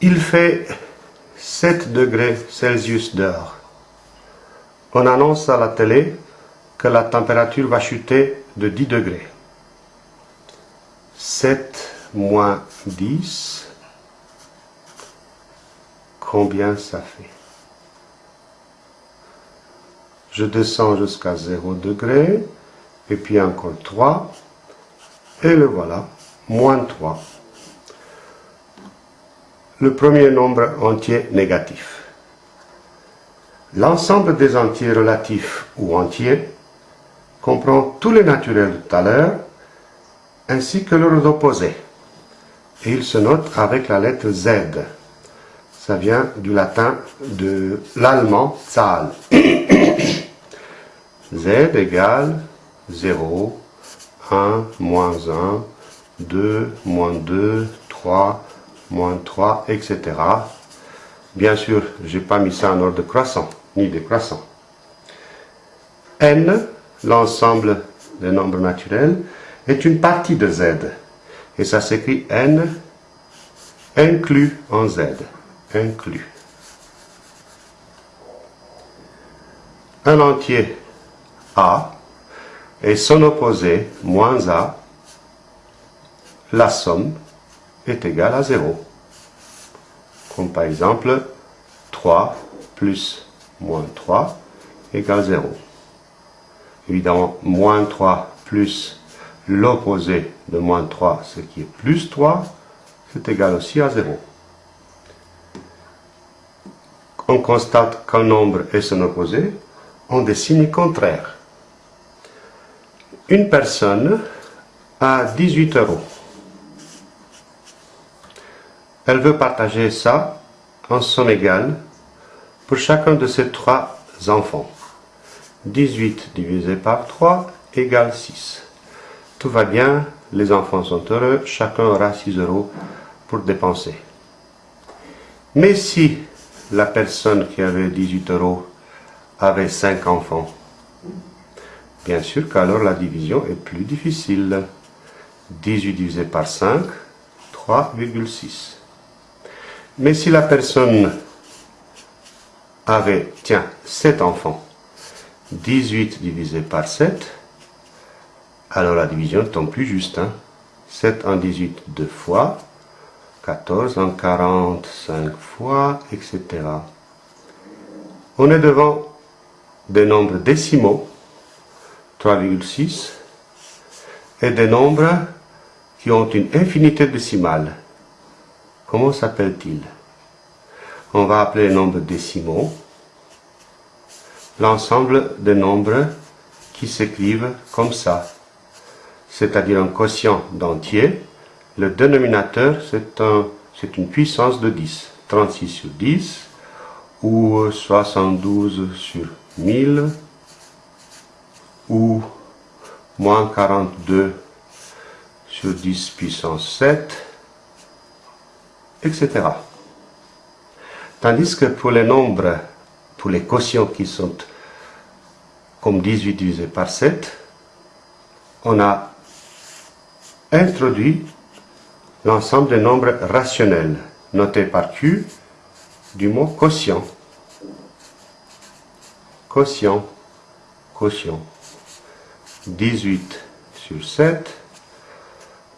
Il fait 7 degrés Celsius dehors. On annonce à la télé que la température va chuter de 10 degrés. 7 moins 10, combien ça fait? Je descends jusqu'à 0 degré, et puis encore 3, et le voilà, moins 3. Le premier nombre entier négatif. L'ensemble des entiers relatifs ou entiers comprend tous les naturels de tout à l'heure, ainsi que leurs opposés. Et il se note avec la lettre Z. Ça vient du latin de l'allemand Zahl. Z égale 0, 1, moins 1, 2, moins 2, 3, moins 3, etc. Bien sûr, je n'ai pas mis ça en ordre croissant, ni décroissant. N, l'ensemble des nombres naturels, est une partie de Z. Et ça s'écrit N inclus en Z. Inclus. Un entier A et son opposé, moins A, la somme est égale à 0. Comme par exemple, 3 plus moins 3 égale 0. Évidemment, moins 3 plus l'opposé de moins 3, ce qui est plus 3, c'est égal aussi à 0. On constate qu'un nombre et son opposé ont des signes contraires. Une personne a 18 euros. Elle veut partager ça en somme égale pour chacun de ses trois enfants. 18 divisé par 3 égale 6. Tout va bien, les enfants sont heureux, chacun aura 6 euros pour dépenser. Mais si la personne qui avait 18 euros avait 5 enfants, bien sûr qu'alors la division est plus difficile. 18 divisé par 5, 3,6. Mais si la personne avait, tiens, 7 enfants, 18 divisé par 7, alors la division tombe plus juste. 7 hein. en 18 deux fois, 14 en 45 fois, etc. On est devant des nombres décimaux, 3,6, et des nombres qui ont une infinité décimale. Comment s'appelle-t-il? On va appeler les nombres décimaux. L'ensemble des nombres qui s'écrivent comme ça, c'est-à-dire un quotient d'entier. Le dénominateur, c'est un, une puissance de 10. 36 sur 10, ou 72 sur 1000, ou moins 42 sur 10 puissance 7, etc. Tandis que pour les nombres, pour les quotients qui sont comme 18 divisé par 7, on a introduit l'ensemble des nombres rationnels, notés par Q, du mot quotient. Quotient, quotient. 18 sur 7,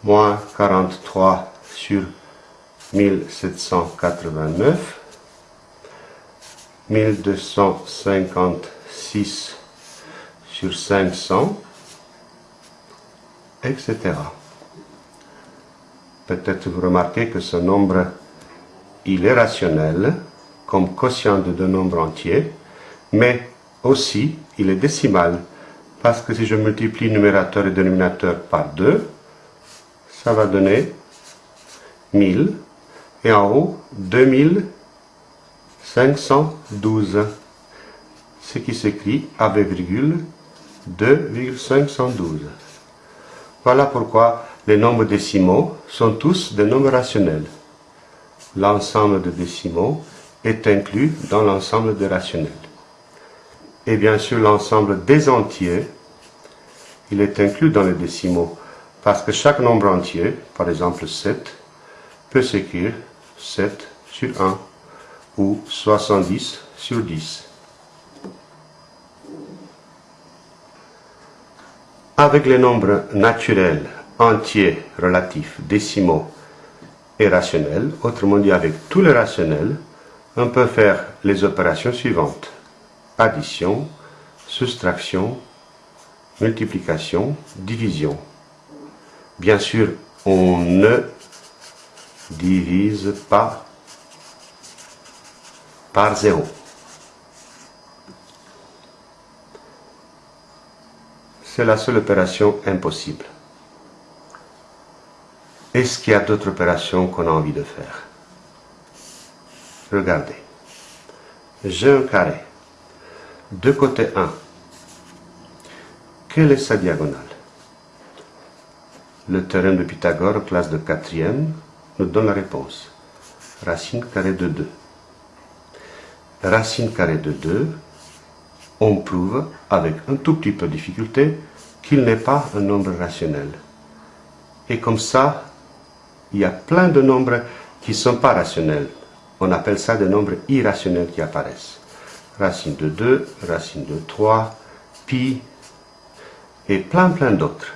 moins 43 sur 1789, 1256 sur 500, etc. Peut-être vous remarquez que ce nombre, il est rationnel, comme quotient de deux nombres entiers, mais aussi il est décimal, parce que si je multiplie numérateur et dénominateur par 2, ça va donner 1000, et en haut, 2512, ce qui s'écrit avec virgule 2,512. Voilà pourquoi les nombres décimaux sont tous des nombres rationnels. L'ensemble de décimaux est inclus dans l'ensemble des rationnels. Et bien sûr, l'ensemble des entiers, il est inclus dans les décimaux, parce que chaque nombre entier, par exemple 7, peut s'écrire 7 sur 1 ou 70 sur 10. Avec les nombres naturels, entiers, relatifs, décimaux et rationnels, autrement dit avec tous les rationnels, on peut faire les opérations suivantes. Addition, soustraction, multiplication, division. Bien sûr, on ne divise pas par zéro. C'est la seule opération impossible. Est-ce qu'il y a d'autres opérations qu'on a envie de faire? Regardez. J'ai un carré. De côté 1. Quelle est sa diagonale? Le théorème de Pythagore, classe de quatrième, nous donne la réponse. Racine carrée de 2. Racine carrée de 2, on prouve, avec un tout petit peu de difficulté, qu'il n'est pas un nombre rationnel. Et comme ça, il y a plein de nombres qui ne sont pas rationnels. On appelle ça des nombres irrationnels qui apparaissent. Racine de 2, racine de 3, pi, et plein plein d'autres.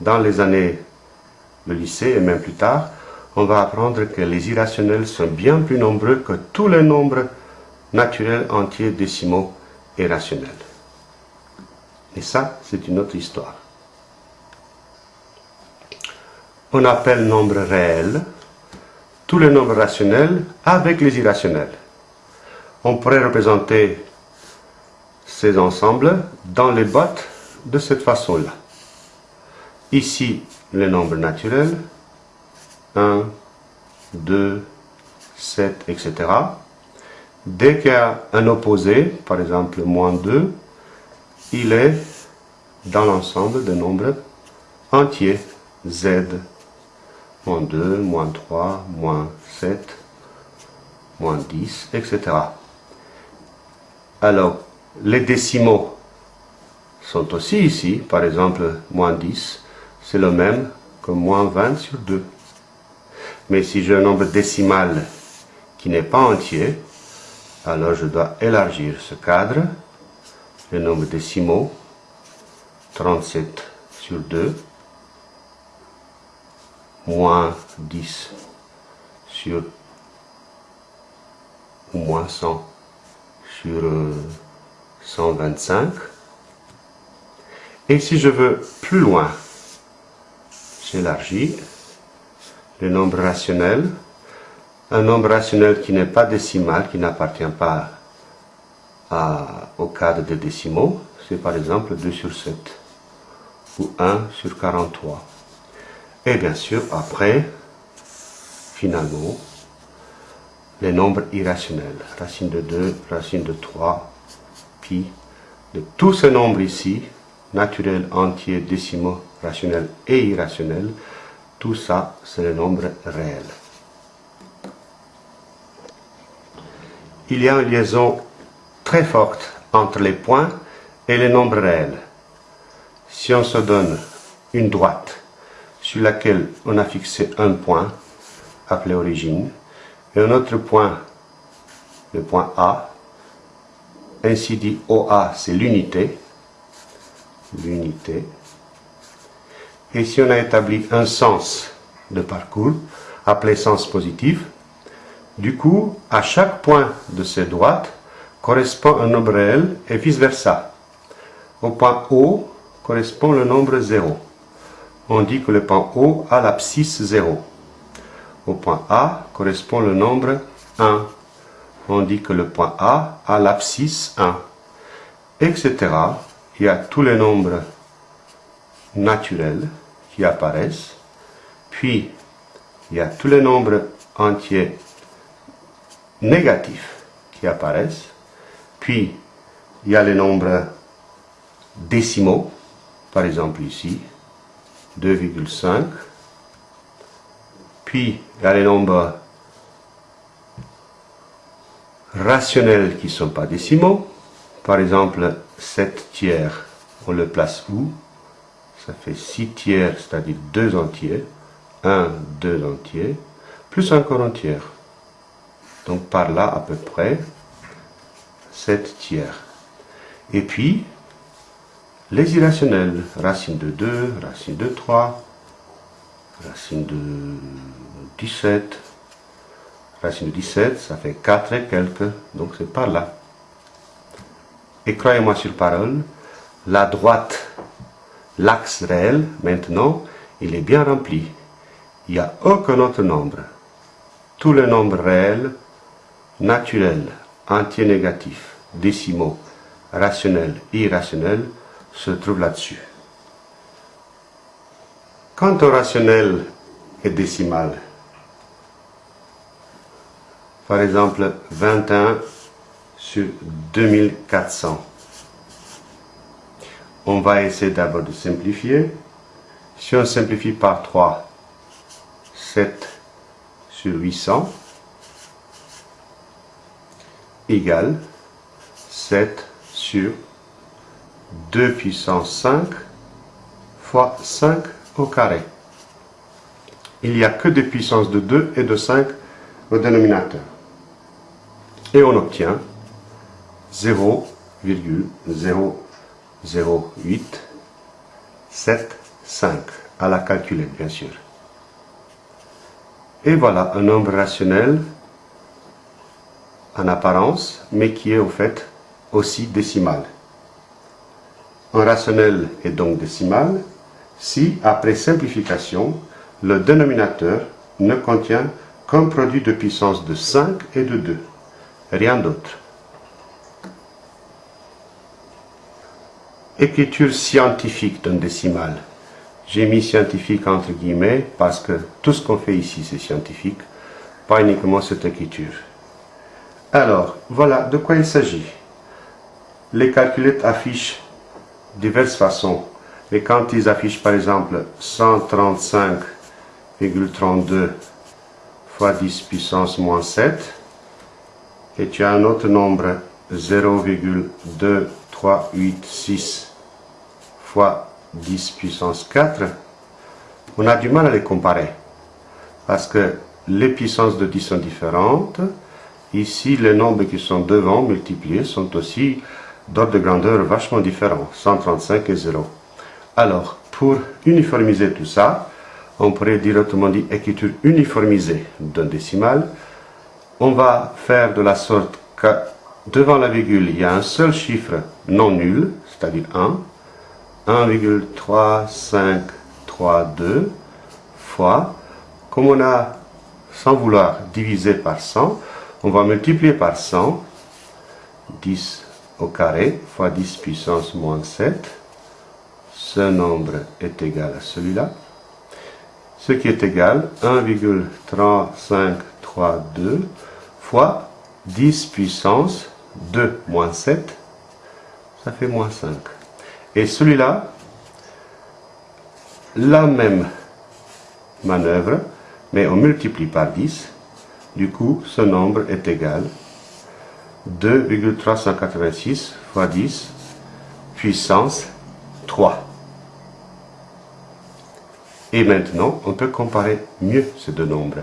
Dans les années de lycée et même plus tard, on va apprendre que les irrationnels sont bien plus nombreux que tous les nombres naturels, entiers, décimaux et rationnels. Et ça, c'est une autre histoire. On appelle nombre réel tous les nombres rationnels avec les irrationnels. On pourrait représenter ces ensembles dans les bottes de cette façon-là. Ici, les nombres naturels, 1, 2, 7, etc. Dès qu'il y a un opposé, par exemple moins 2, il est dans l'ensemble des nombres entiers, z, moins 2, moins 3, moins 7, moins 10, etc. Alors, les décimaux sont aussi ici, par exemple, moins 10, c'est le même que moins 20 sur 2. Mais si j'ai un nombre décimal qui n'est pas entier, alors je dois élargir ce cadre, le nombre décimaux, 37 sur 2, moins 10 sur, ou moins 100 sur 125. Euh, Et si je veux plus loin, j'élargis le nombre rationnel. Un nombre rationnel qui n'est pas décimal, qui n'appartient pas au cadre des décimaux, c'est par exemple 2 sur 7 ou 1 sur 43. Et bien sûr, après, finalement, les nombres irrationnels, racine de 2, racine de 3, pi, de tous ces nombres ici, naturels, entiers, décimaux, rationnels et irrationnels, tout ça, c'est le nombre réel. il y a une liaison très forte entre les points et les nombres réels. Si on se donne une droite sur laquelle on a fixé un point, appelé origine, et un autre point, le point A, ainsi dit OA c'est l'unité, l'unité, et si on a établi un sens de parcours, appelé sens positif, du coup, à chaque point de ces droites correspond un nombre réel et vice-versa. Au point O correspond le nombre 0. On dit que le point O a l'abscisse 0. Au point A correspond le nombre 1. On dit que le point A a l'abscisse 1. Etc. Il y a tous les nombres naturels apparaissent. Puis, il y a tous les nombres entiers négatifs qui apparaissent. Puis, il y a les nombres décimaux, par exemple ici, 2,5. Puis, il y a les nombres rationnels qui ne sont pas décimaux. Par exemple, 7 tiers, on le place où? Ça fait 6 tiers, c'est-à-dire 2 entiers. 1, 2 entiers, plus encore un tiers. Donc par là à peu près 7 tiers. Et puis, les irrationnels, racine de 2, racine de 3, racine de 17, racine de 17, ça fait 4 et quelques, donc c'est par là. Et croyez-moi sur parole, la droite, l'axe réel, maintenant, il est bien rempli. Il n'y a aucun autre nombre. Tous les nombres réels, naturels, entiers négatifs, décimaux, rationnels irrationnels se trouvent là-dessus. Quant au rationnel et décimal, par exemple 21 sur 2400, on va essayer d'abord de simplifier. Si on simplifie par 3, 7 sur 800 égale 7 sur 2 puissance 5 fois 5 au carré. Il n'y a que des puissances de 2 et de 5 au dénominateur. Et on obtient 0,00875 à la calculette, bien sûr. Et voilà un nombre rationnel en apparence, mais qui est au fait aussi décimal. Un rationnel est donc décimal si, après simplification, le dénominateur ne contient qu'un produit de puissance de 5 et de 2, rien d'autre. Écriture scientifique d'un décimal. J'ai mis scientifique entre guillemets parce que tout ce qu'on fait ici c'est scientifique, pas uniquement cette écriture. Alors, voilà de quoi il s'agit. Les calculettes affichent diverses façons. Et quand ils affichent par exemple 135,32 fois 10 puissance moins 7, et tu as un autre nombre 0,2386 fois 10 puissance 4, on a du mal à les comparer. Parce que les puissances de 10 sont différentes. Ici, les nombres qui sont devant multipliés sont aussi d'ordre de grandeur vachement différent, 135 et 0. Alors, pour uniformiser tout ça, on pourrait dire autrement dit écriture uniformisée d'un décimal, on va faire de la sorte que devant la virgule, il y a un seul chiffre non nul, c'est-à-dire 1, 1,3532 fois, comme on a, sans vouloir diviser par 100, on va multiplier par 100, 10 au carré fois 10 puissance moins 7. Ce nombre est égal à celui-là. Ce qui est égal 1,3532 fois 10 puissance 2 moins 7. Ça fait moins 5. Et celui-là, la même manœuvre, mais on multiplie par 10. Du coup, ce nombre est égal 2,386 fois 10 puissance 3. Et maintenant, on peut comparer mieux ces deux nombres.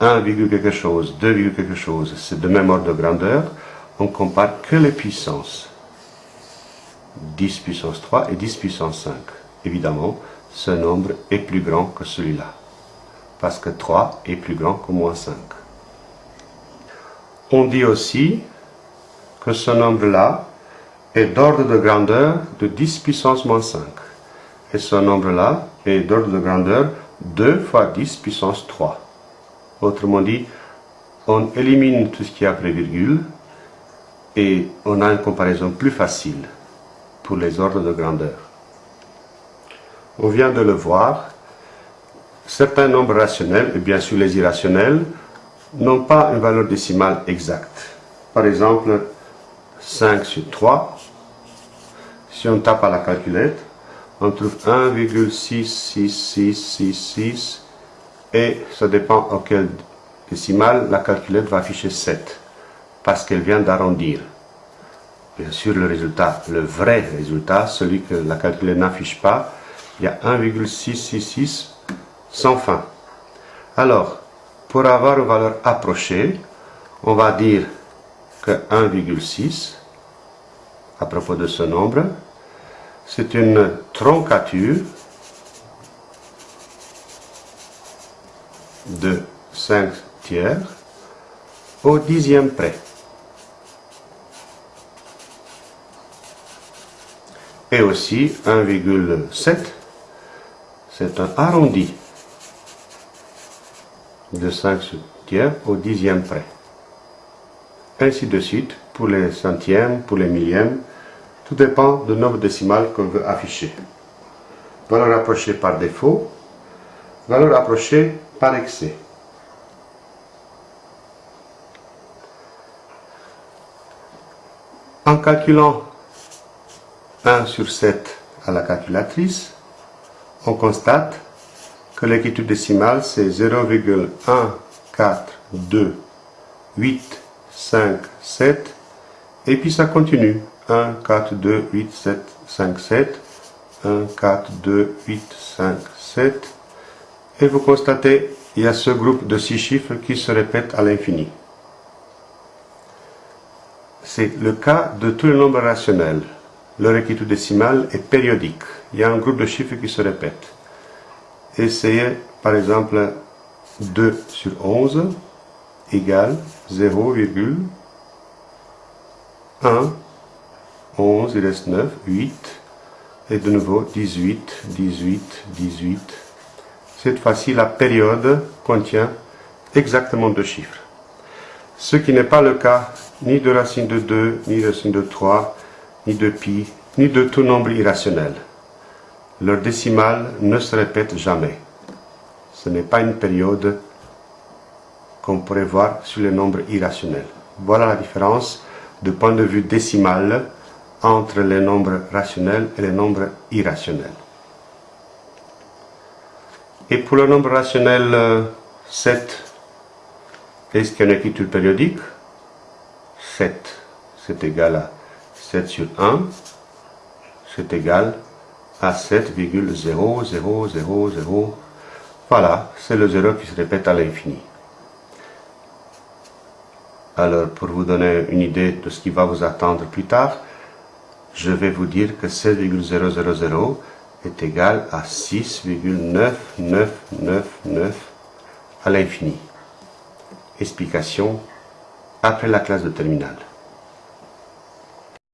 1, quelque chose, 2, quelque chose, c'est de même ordre de grandeur. On compare que les puissances. 10 puissance 3 et 10 puissance 5. Évidemment, ce nombre est plus grand que celui-là. Parce que 3 est plus grand que moins 5. On dit aussi que ce nombre-là est d'ordre de grandeur de 10 puissance moins 5. Et ce nombre-là est d'ordre de grandeur 2 fois 10 puissance 3. Autrement dit, on élimine tout ce qui est après virgule et on a une comparaison plus facile pour les ordres de grandeur. On vient de le voir, certains nombres rationnels, et bien sûr les irrationnels, n'ont pas une valeur décimale exacte. Par exemple, 5 sur 3, si on tape à la calculette, on trouve 1,66666 et ça dépend auquel décimal la calculette va afficher 7 parce qu'elle vient d'arrondir. Bien sûr, le résultat, le vrai résultat, celui que la calculette n'affiche pas, il y a 1,666 sans fin. Alors, pour avoir une valeur approchée, On va dire que 1,6, à propos de ce nombre, c'est une troncature de 5 tiers au dixième près. Et aussi 1,7, c'est un arrondi de 5 tiers au dixième près. Ainsi de suite pour les centièmes, pour les millièmes, tout dépend du nombre décimal qu'on veut afficher. Valeur approchée par défaut, valeur approchée par excès. En calculant 1 sur 7 à la calculatrice, on constate que l'écriture décimale c'est 0,142,857 et puis ça continue 1, 4, 2, 8, 7, 5, 7 1, 4, 2, 8, 5, 7 et vous constatez il y a ce groupe de 6 chiffres qui se répètent à l'infini. C'est le cas de tous les nombres rationnels. Leur écriture décimale est périodique. Il y a un groupe de chiffres qui se répètent. Essayez par exemple 2 sur 11 égale 0,1 11, il reste 9, 8, et de nouveau 18, 18, 18. Cette fois-ci, la période contient exactement deux chiffres. Ce qui n'est pas le cas ni de racine de 2, ni de racine de 3, ni de pi, ni de tout nombre irrationnel. Leur décimale ne se répète jamais. Ce n'est pas une période qu'on pourrait voir sur les nombres irrationnels. Voilà la différence de point de vue décimal entre les nombres rationnels et les nombres irrationnels. Et pour le nombre rationnel 7, euh, est-ce qu'il y a une écriture périodique? 7, c'est égal à 7 sur 1, c'est égal à 7,0000. Voilà, c'est le 0 qui se répète à l'infini. Alors, pour vous donner une idée de ce qui va vous attendre plus tard, je vais vous dire que 7,000 est égal à 6,9999 à l'infini. Explication après la classe de terminale.